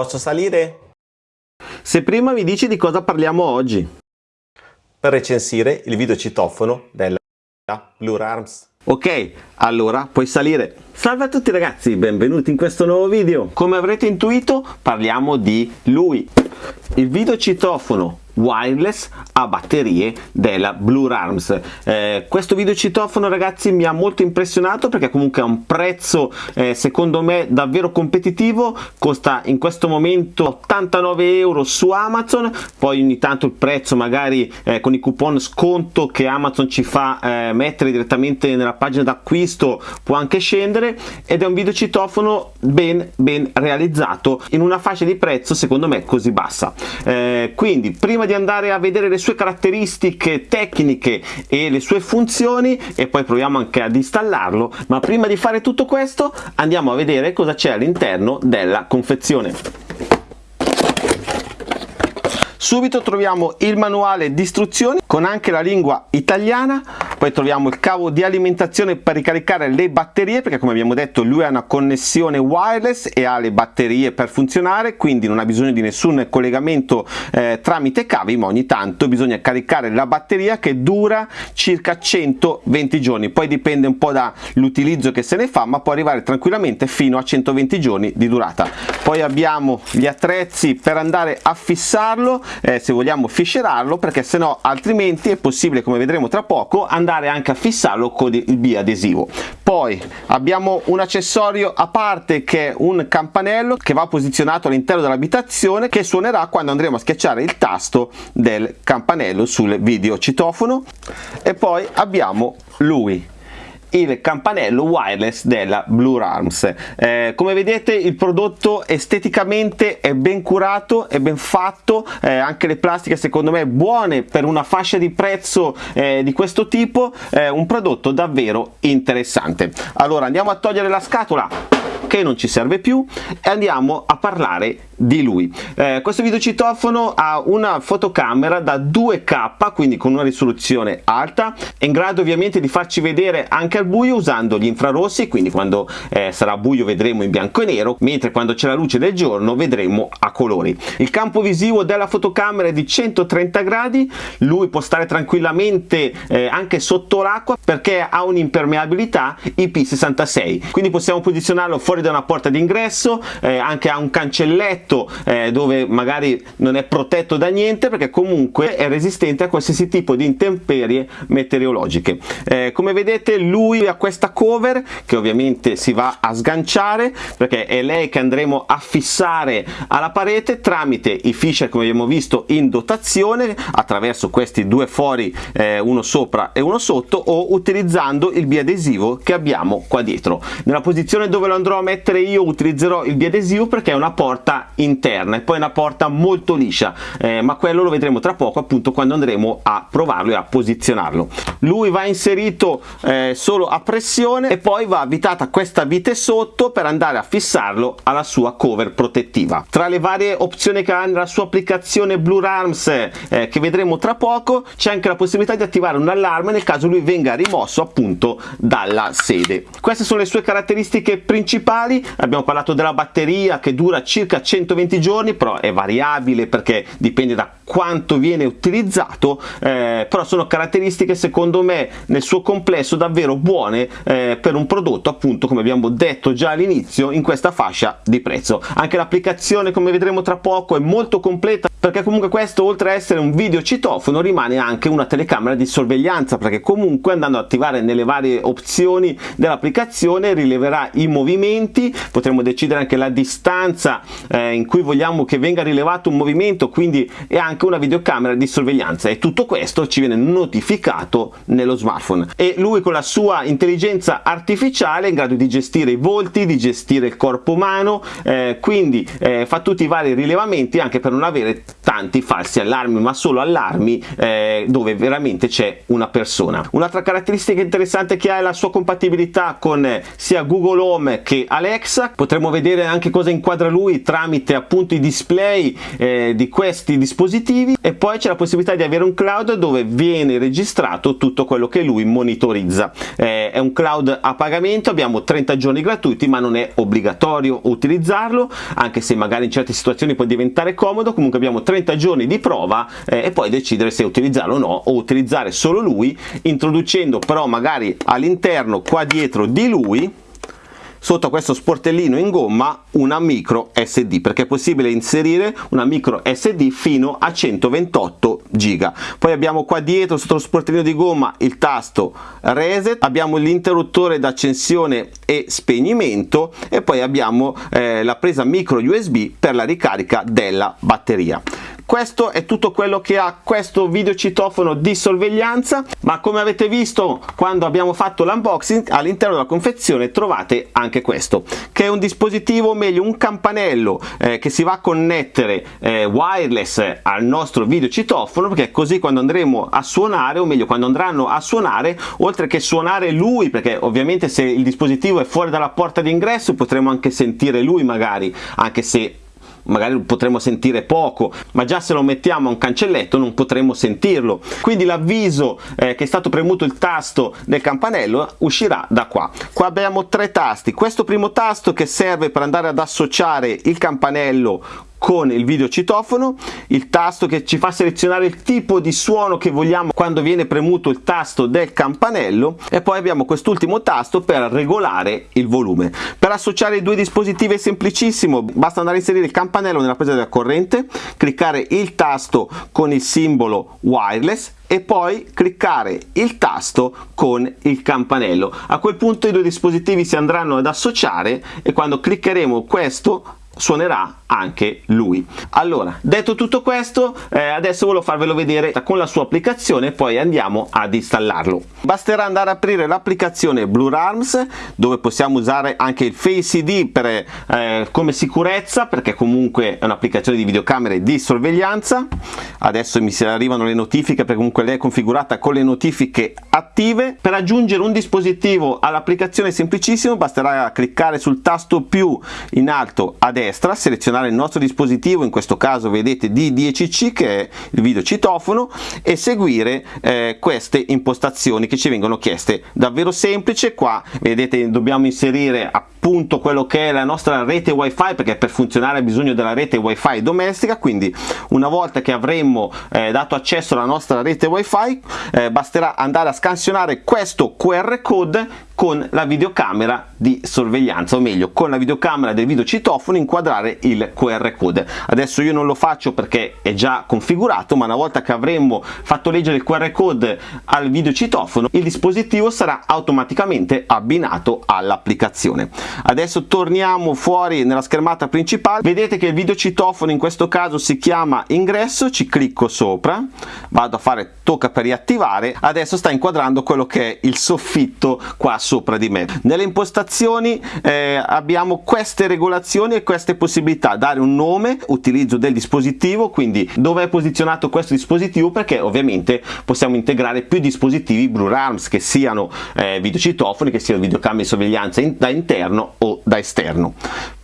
Posso salire? Se prima mi dici di cosa parliamo oggi. Per recensire il videocitofono della Blue Arms. Ok, allora puoi salire. Salve a tutti ragazzi, benvenuti in questo nuovo video. Come avrete intuito parliamo di lui, il videocitofono wireless a batterie della Blue Arms. Eh, questo videocitofono ragazzi mi ha molto impressionato perché comunque ha un prezzo eh, secondo me davvero competitivo. Costa in questo momento 89 euro su Amazon. Poi ogni tanto il prezzo magari eh, con i coupon sconto che Amazon ci fa eh, mettere direttamente nella pagina d'acquisto può anche scendere. Ed è un videocitofono ben ben realizzato in una fascia di prezzo secondo me così bassa. Eh, quindi prima di di andare a vedere le sue caratteristiche tecniche e le sue funzioni e poi proviamo anche ad installarlo. Ma prima di fare tutto questo andiamo a vedere cosa c'è all'interno della confezione. Subito troviamo il manuale di istruzioni con anche la lingua italiana. Poi troviamo il cavo di alimentazione per ricaricare le batterie perché come abbiamo detto lui ha una connessione wireless e ha le batterie per funzionare quindi non ha bisogno di nessun collegamento eh, tramite cavi ma ogni tanto bisogna caricare la batteria che dura circa 120 giorni. Poi dipende un po' dall'utilizzo che se ne fa ma può arrivare tranquillamente fino a 120 giorni di durata. Poi abbiamo gli attrezzi per andare a fissarlo eh, se vogliamo fiscerarlo perché se no altrimenti è possibile come vedremo tra poco andare andare anche a fissarlo con il biadesivo poi abbiamo un accessorio a parte che è un campanello che va posizionato all'interno dell'abitazione che suonerà quando andremo a schiacciare il tasto del campanello sul video citofono e poi abbiamo lui il campanello wireless della Blue Arms. Eh, come vedete il prodotto esteticamente è ben curato è ben fatto eh, anche le plastiche secondo me buone per una fascia di prezzo eh, di questo tipo un prodotto davvero interessante. Allora andiamo a togliere la scatola che non ci serve più e andiamo a parlare di lui. Eh, questo videocitofono ha una fotocamera da 2k quindi con una risoluzione alta è in grado ovviamente di farci vedere anche al buio usando gli infrarossi quindi quando eh, sarà buio vedremo in bianco e nero mentre quando c'è la luce del giorno vedremo a colori. Il campo visivo della fotocamera è di 130 gradi lui può stare tranquillamente eh, anche sotto l'acqua perché ha un'impermeabilità IP66 quindi possiamo posizionarlo fuori da una porta d'ingresso eh, anche ha un cancelletto letto eh, dove magari non è protetto da niente perché comunque è resistente a qualsiasi tipo di intemperie meteorologiche. Eh, come vedete lui ha questa cover che ovviamente si va a sganciare perché è lei che andremo a fissare alla parete tramite i fisher come abbiamo visto in dotazione attraverso questi due fori eh, uno sopra e uno sotto o utilizzando il biadesivo che abbiamo qua dietro. Nella posizione dove lo andrò a mettere io utilizzerò il biadesivo perché è una porta interna e poi una porta molto liscia eh, ma quello lo vedremo tra poco appunto quando andremo a provarlo e a posizionarlo. Lui va inserito eh, solo a pressione e poi va avvitata questa vite sotto per andare a fissarlo alla sua cover protettiva. Tra le varie opzioni che ha nella sua applicazione Blue Arms eh, che vedremo tra poco c'è anche la possibilità di attivare un allarme nel caso lui venga rimosso appunto dalla sede. Queste sono le sue caratteristiche principali abbiamo parlato della batteria che dura circa 100 120 giorni però è variabile perché dipende da quanto viene utilizzato eh, però sono caratteristiche secondo me nel suo complesso davvero buone eh, per un prodotto appunto come abbiamo detto già all'inizio in questa fascia di prezzo. Anche l'applicazione come vedremo tra poco è molto completa perché comunque questo oltre a essere un video citofono rimane anche una telecamera di sorveglianza perché comunque andando ad attivare nelle varie opzioni dell'applicazione rileverà i movimenti. Potremo decidere anche la distanza eh, in cui vogliamo che venga rilevato un movimento quindi è anche una videocamera di sorveglianza. E tutto questo ci viene notificato nello smartphone. E lui con la sua intelligenza artificiale è in grado di gestire i volti, di gestire il corpo umano eh, quindi eh, fa tutti i vari rilevamenti anche per non avere tanti falsi allarmi ma solo allarmi eh, dove veramente c'è una persona. Un'altra caratteristica interessante che ha è la sua compatibilità con eh, sia Google Home che Alexa. Potremo vedere anche cosa inquadra lui tramite appunto i display eh, di questi dispositivi. E poi c'è la possibilità di avere un cloud dove viene registrato tutto quello che lui monitorizza. Eh, è un cloud a pagamento abbiamo 30 giorni gratuiti ma non è obbligatorio utilizzarlo anche se magari in certe situazioni può diventare comodo. Comunque abbiamo 30 giorni di prova eh, e poi decidere se utilizzarlo o no o utilizzare solo lui introducendo però magari all'interno qua dietro di lui sotto questo sportellino in gomma una micro SD perché è possibile inserire una micro SD fino a 128 giga. Poi abbiamo qua dietro sotto lo sportellino di gomma il tasto reset abbiamo l'interruttore d'accensione e spegnimento e poi abbiamo eh, la presa micro USB per la ricarica della batteria questo è tutto quello che ha questo videocitofono di sorveglianza ma come avete visto quando abbiamo fatto l'unboxing all'interno della confezione trovate anche questo che è un dispositivo meglio un campanello eh, che si va a connettere eh, wireless al nostro videocitofono perché così quando andremo a suonare o meglio quando andranno a suonare oltre che suonare lui perché ovviamente se il dispositivo è fuori dalla porta d'ingresso potremo anche sentire lui magari anche se magari potremo sentire poco ma già se lo mettiamo a un cancelletto non potremo sentirlo. Quindi l'avviso eh, che è stato premuto il tasto del campanello uscirà da qua. Qua abbiamo tre tasti. Questo primo tasto che serve per andare ad associare il campanello con il videocitofono, il tasto che ci fa selezionare il tipo di suono che vogliamo quando viene premuto il tasto del campanello e poi abbiamo quest'ultimo tasto per regolare il volume. Per associare i due dispositivi è semplicissimo, basta andare a inserire il campanello nella presa della corrente, cliccare il tasto con il simbolo wireless e poi cliccare il tasto con il campanello. A quel punto i due dispositivi si andranno ad associare e quando cliccheremo questo suonerà anche lui. Allora detto tutto questo eh, adesso volevo farvelo vedere con la sua applicazione poi andiamo ad installarlo. Basterà andare ad aprire l'applicazione Blue Arms dove possiamo usare anche il Face ID per, eh, come sicurezza perché comunque è un'applicazione di videocamere di sorveglianza. Adesso mi arrivano le notifiche perché comunque lei è configurata con le notifiche attive. Per aggiungere un dispositivo all'applicazione semplicissimo basterà cliccare sul tasto più in alto a selezionare selezionare il nostro dispositivo, in questo caso vedete D10C che è il video citofono e seguire eh, queste impostazioni che ci vengono chieste. Davvero semplice, qua vedete dobbiamo inserire appunto quello che è la nostra rete wifi perché per funzionare ha bisogno della rete wifi domestica quindi una volta che avremmo eh, dato accesso alla nostra rete wifi eh, basterà andare a scansionare questo qr code con la videocamera di sorveglianza o meglio con la videocamera del videocitofono inquadrare il qr code. Adesso io non lo faccio perché è già configurato ma una volta che avremmo fatto leggere il qr code al videocitofono il dispositivo sarà automaticamente abbinato all'applicazione. Adesso torniamo fuori nella schermata principale. Vedete che il videocitofono in questo caso si chiama ingresso ci clicco sopra vado a fare tocca per riattivare adesso sta inquadrando quello che è il soffitto qua sopra di me. Nelle impostazioni eh, abbiamo queste regolazioni e queste possibilità. Dare un nome utilizzo del dispositivo quindi dove è posizionato questo dispositivo perché ovviamente possiamo integrare più dispositivi Blue Arms che siano eh, videocitofoni che siano videocamere di sorveglianza in, da interno o da esterno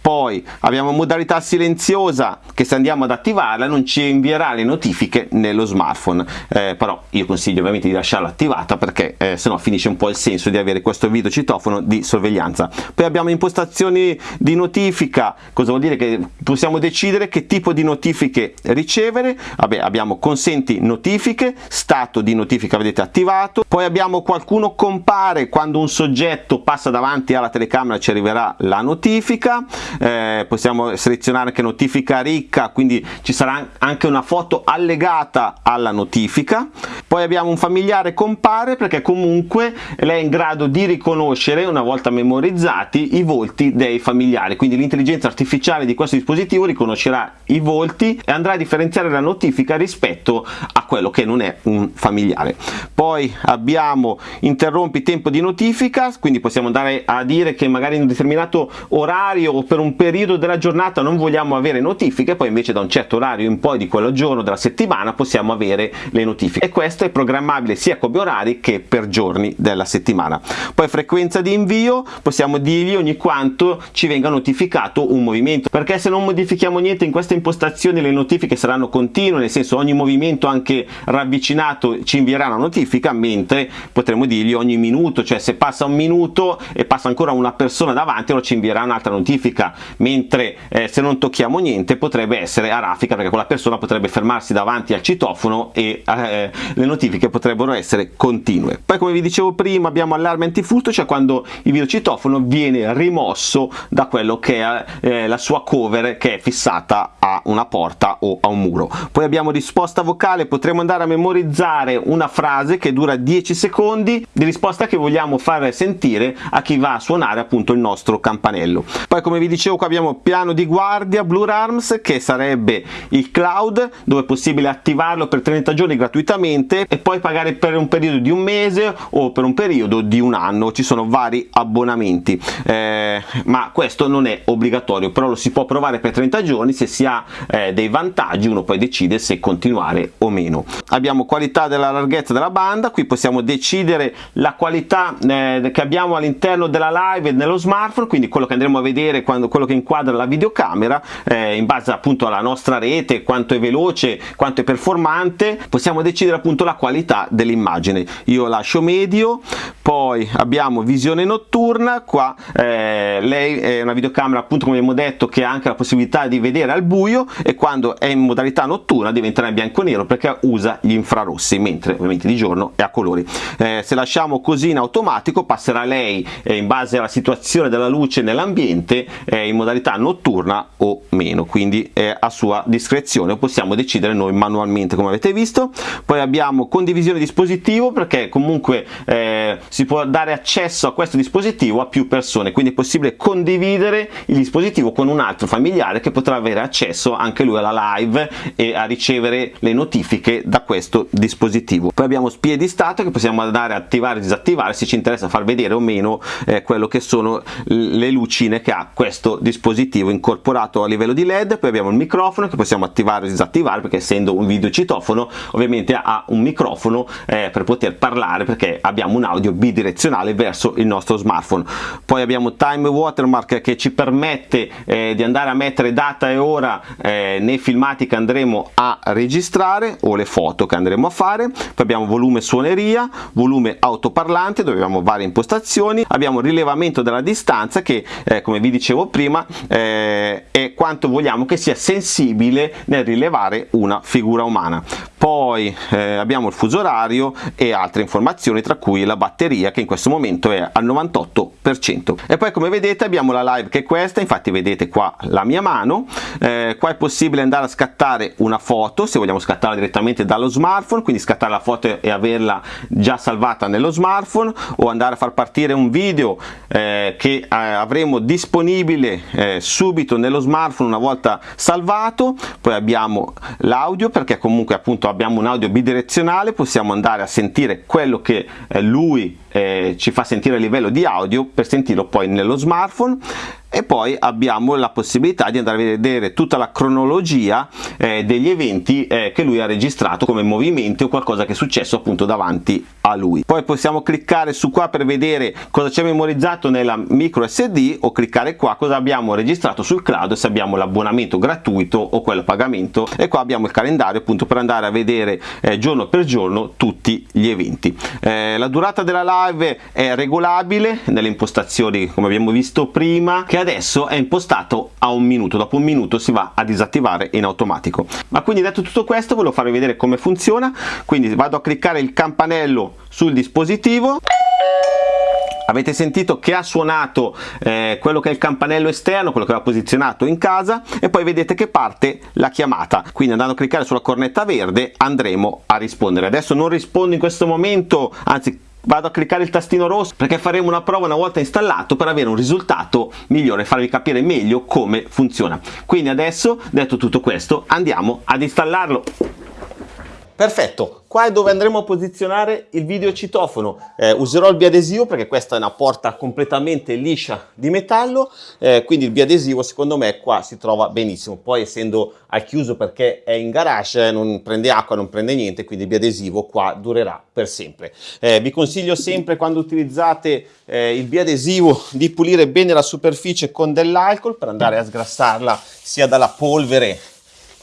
poi abbiamo modalità silenziosa che se andiamo ad attivarla non ci invierà le notifiche nello smartphone. Eh, però io consiglio ovviamente di lasciarla attivata perché eh, sennò finisce un po' il senso di avere questo video citofono di sorveglianza. Poi abbiamo impostazioni di notifica. Cosa vuol dire? Che possiamo decidere che tipo di notifiche ricevere. Vabbè, abbiamo consenti notifiche stato di notifica vedete attivato. Poi abbiamo qualcuno compare quando un soggetto passa davanti alla telecamera ci arriverà la notifica eh, possiamo selezionare anche notifica ricca quindi ci sarà anche una foto allegata alla notifica. Poi abbiamo un familiare compare perché comunque lei è in grado di riconoscere una volta memorizzati i volti dei familiari. Quindi l'intelligenza artificiale di questo dispositivo riconoscerà i volti e andrà a differenziare la notifica rispetto a quello che non è un familiare. Poi abbiamo interrompi tempo di notifica quindi possiamo andare a dire che magari in un determinato orario o per un un periodo della giornata non vogliamo avere notifiche poi invece da un certo orario in poi di quello giorno della settimana possiamo avere le notifiche. E questo è programmabile sia come orari che per giorni della settimana. Poi frequenza di invio possiamo dirgli ogni quanto ci venga notificato un movimento. Perché se non modifichiamo niente in queste impostazioni le notifiche saranno continue nel senso ogni movimento anche ravvicinato ci invierà una notifica mentre potremo dirgli ogni minuto cioè se passa un minuto e passa ancora una persona davanti allora ci invierà un'altra notifica mentre eh, se non tocchiamo niente potrebbe essere a raffica perché quella persona potrebbe fermarsi davanti al citofono e eh, le notifiche potrebbero essere continue. Poi come vi dicevo prima abbiamo allarme antifurto cioè quando il videocitofono viene rimosso da quello che è eh, la sua cover che è fissata a una porta o a un muro. Poi abbiamo risposta vocale potremo andare a memorizzare una frase che dura 10 secondi di risposta che vogliamo far sentire a chi va a suonare appunto il nostro campanello. Poi come vi dicevo qua abbiamo piano di guardia Blue Arms che sarebbe il cloud dove è possibile attivarlo per 30 giorni gratuitamente e poi pagare per un periodo di un mese o per un periodo di un anno. Ci sono vari abbonamenti. Eh, ma questo non è obbligatorio però lo si può provare per 30 giorni. Se si ha eh, dei vantaggi uno poi decide se continuare o meno. Abbiamo qualità della larghezza della banda. Qui possiamo decidere la qualità eh, che abbiamo all'interno della live nello smartphone quindi quello che andremo a vedere quando quello che inquadra la videocamera eh, in base appunto alla nostra rete quanto è veloce quanto è performante possiamo decidere appunto la qualità dell'immagine. Io lascio medio poi abbiamo visione notturna qua eh, lei è una videocamera appunto come abbiamo detto che ha anche la possibilità di vedere al buio e quando è in modalità notturna diventerà bianco nero perché usa gli infrarossi mentre ovviamente di giorno è a colori. Eh, se lasciamo così in automatico passerà lei eh, in base alla situazione della luce nell'ambiente eh, in modalità notturna o meno. Quindi è a sua discrezione possiamo decidere noi manualmente come avete visto. Poi abbiamo condivisione dispositivo perché comunque eh, si può dare accesso a questo dispositivo a più persone quindi è possibile condividere il dispositivo con un altro familiare che potrà avere accesso anche lui alla live e a ricevere le notifiche da questo dispositivo. Poi abbiamo spie di stato che possiamo andare a attivare e disattivare se ci interessa far vedere o meno eh, quello che sono le lucine che ha questo dispositivo incorporato a livello di led. Poi abbiamo il microfono che possiamo attivare o disattivare perché essendo un video citofono ovviamente ha un microfono eh, per poter parlare perché abbiamo un audio bidirezionale verso il nostro smartphone. Poi abbiamo time watermark che ci permette eh, di andare a mettere data e ora eh, nei filmati che andremo a registrare o le foto che andremo a fare. Poi abbiamo volume suoneria volume autoparlante dove abbiamo varie impostazioni. Abbiamo rilevamento della distanza che eh, come vi dicevo prima eh, è quanto vogliamo che sia sensibile nel rilevare una figura umana. Poi eh, abbiamo il fuso orario e altre informazioni tra cui la batteria che in questo momento è al 98% e poi come vedete abbiamo la live che è questa. Infatti vedete qua la mia mano. Eh, qua è possibile andare a scattare una foto se vogliamo scattarla direttamente dallo smartphone. Quindi scattare la foto e averla già salvata nello smartphone o andare a far partire un video eh, che eh, avremo disponibile eh, subito nello smartphone una volta salvato. Poi abbiamo l'audio perché comunque appunto abbiamo un audio bidirezionale. Possiamo andare a sentire quello che eh, lui eh, ci fa sentire a livello di audio per sentirlo poi nello smartphone e poi abbiamo la possibilità di andare a vedere tutta la cronologia eh, degli eventi eh, che lui ha registrato come movimenti o qualcosa che è successo appunto davanti a lui. Poi possiamo cliccare su qua per vedere cosa c'è memorizzato nella micro sd o cliccare qua cosa abbiamo registrato sul cloud se abbiamo l'abbonamento gratuito o quello a pagamento. E qua abbiamo il calendario appunto per andare a vedere eh, giorno per giorno tutti gli eventi. Eh, la durata della live è regolabile nelle impostazioni come abbiamo visto prima che adesso è impostato a un minuto dopo un minuto si va a disattivare in automatico. Ma quindi detto tutto questo volevo farvi vedere come funziona. Quindi vado a cliccare il campanello sul dispositivo. Avete sentito che ha suonato eh, quello che è il campanello esterno quello che va posizionato in casa e poi vedete che parte la chiamata. Quindi andando a cliccare sulla cornetta verde andremo a rispondere. Adesso non rispondo in questo momento anzi vado a cliccare il tastino rosso perché faremo una prova una volta installato per avere un risultato migliore farvi capire meglio come funziona. Quindi adesso detto tutto questo andiamo ad installarlo Perfetto, qua è dove andremo a posizionare il videocitofono. Eh, userò il biadesivo perché questa è una porta completamente liscia di metallo, eh, quindi il biadesivo secondo me qua si trova benissimo. Poi essendo al chiuso perché è in garage, non prende acqua, non prende niente, quindi il biadesivo qua durerà per sempre. Eh, vi consiglio sempre quando utilizzate eh, il biadesivo di pulire bene la superficie con dell'alcol per andare a sgrassarla sia dalla polvere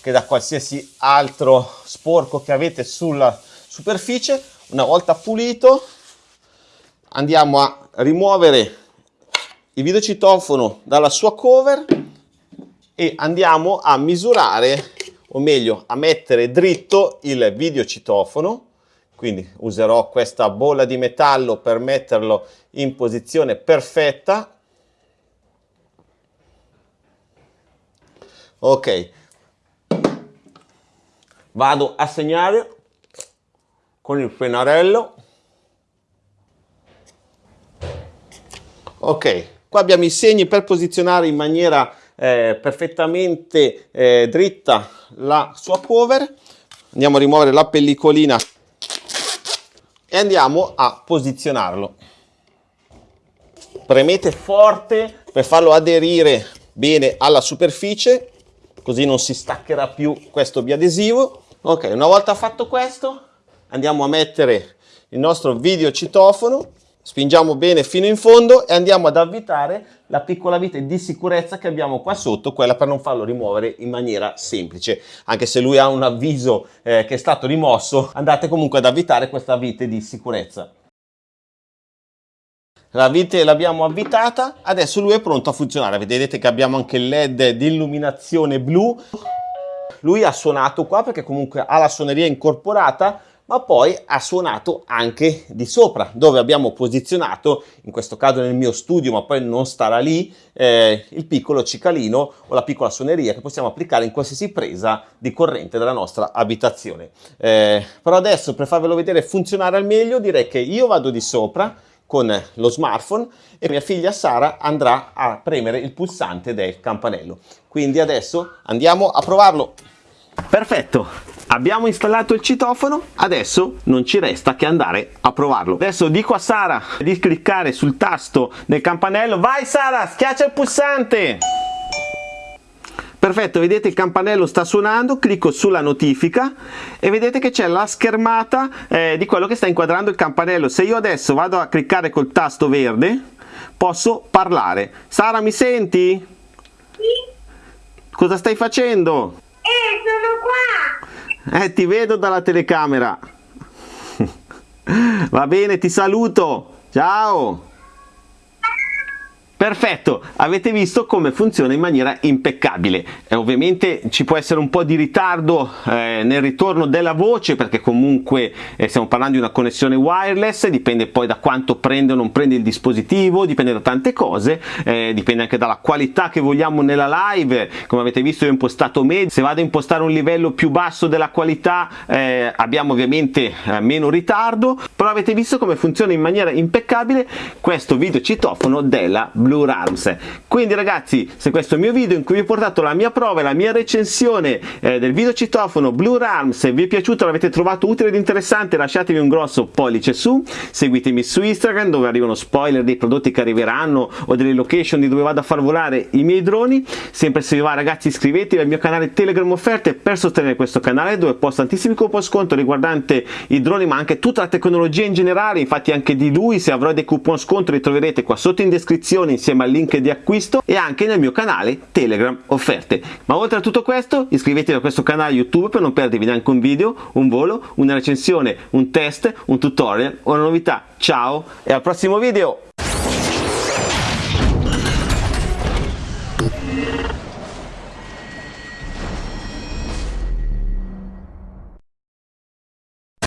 che da qualsiasi altro sporco che avete sulla superficie. Una volta pulito andiamo a rimuovere il videocitofono dalla sua cover e andiamo a misurare o meglio a mettere dritto il videocitofono quindi userò questa bolla di metallo per metterlo in posizione perfetta ok vado a segnare con il pennarello. Ok qua abbiamo i segni per posizionare in maniera eh, perfettamente eh, dritta la sua cover andiamo a rimuovere la pellicolina e andiamo a posizionarlo. Premete forte per farlo aderire bene alla superficie così non si staccherà più questo biadesivo Ok, una volta fatto questo, andiamo a mettere il nostro video citofono, spingiamo bene fino in fondo e andiamo ad avvitare la piccola vite di sicurezza che abbiamo qua sotto, quella per non farlo rimuovere in maniera semplice. Anche se lui ha un avviso eh, che è stato rimosso, andate comunque ad avvitare questa vite di sicurezza. La vite l'abbiamo avvitata, adesso lui è pronto a funzionare. Vedete che abbiamo anche il led di illuminazione blu lui ha suonato qua perché comunque ha la suoneria incorporata ma poi ha suonato anche di sopra dove abbiamo posizionato in questo caso nel mio studio ma poi non starà lì eh, il piccolo cicalino o la piccola suoneria che possiamo applicare in qualsiasi presa di corrente della nostra abitazione. Eh, però adesso per farvelo vedere funzionare al meglio direi che io vado di sopra con lo smartphone e mia figlia Sara andrà a premere il pulsante del campanello. Quindi adesso andiamo a provarlo Perfetto, abbiamo installato il citofono, adesso non ci resta che andare a provarlo. Adesso dico a Sara di cliccare sul tasto del campanello, vai Sara, schiaccia il pulsante! Perfetto, vedete il campanello sta suonando, clicco sulla notifica e vedete che c'è la schermata eh, di quello che sta inquadrando il campanello. Se io adesso vado a cliccare col tasto verde, posso parlare. Sara, mi senti? Sì. Cosa stai facendo? Eh, ti vedo dalla telecamera. Va bene, ti saluto. Ciao. Perfetto, avete visto come funziona in maniera impeccabile. Eh, ovviamente ci può essere un po' di ritardo eh, nel ritorno della voce perché comunque eh, stiamo parlando di una connessione wireless, dipende poi da quanto prende o non prende il dispositivo, dipende da tante cose, eh, dipende anche dalla qualità che vogliamo nella live, come avete visto io ho impostato medio, se vado a impostare un livello più basso della qualità eh, abbiamo ovviamente eh, meno ritardo, però avete visto come funziona in maniera impeccabile questo video citofono della Blue Blue Rams. Quindi ragazzi, se questo è il mio video in cui vi ho portato la mia prova e la mia recensione eh, del video citofono Blue Rams, vi è piaciuto, l'avete trovato utile ed interessante, lasciatemi un grosso pollice su, seguitemi su Instagram dove arrivano spoiler dei prodotti che arriveranno o delle location di dove vado a far volare i miei droni. Sempre se vi va ragazzi iscrivetevi al mio canale Telegram Offerte per sostenere questo canale dove posto tantissimi coupon sconto riguardante i droni ma anche tutta la tecnologia in generale, infatti anche di lui se avrò dei coupon sconto li troverete qua sotto in descrizione insieme al link di acquisto e anche nel mio canale Telegram offerte. Ma oltre a tutto questo iscrivetevi a questo canale YouTube per non perdervi neanche un video, un volo, una recensione, un test, un tutorial o una novità. Ciao e al prossimo video!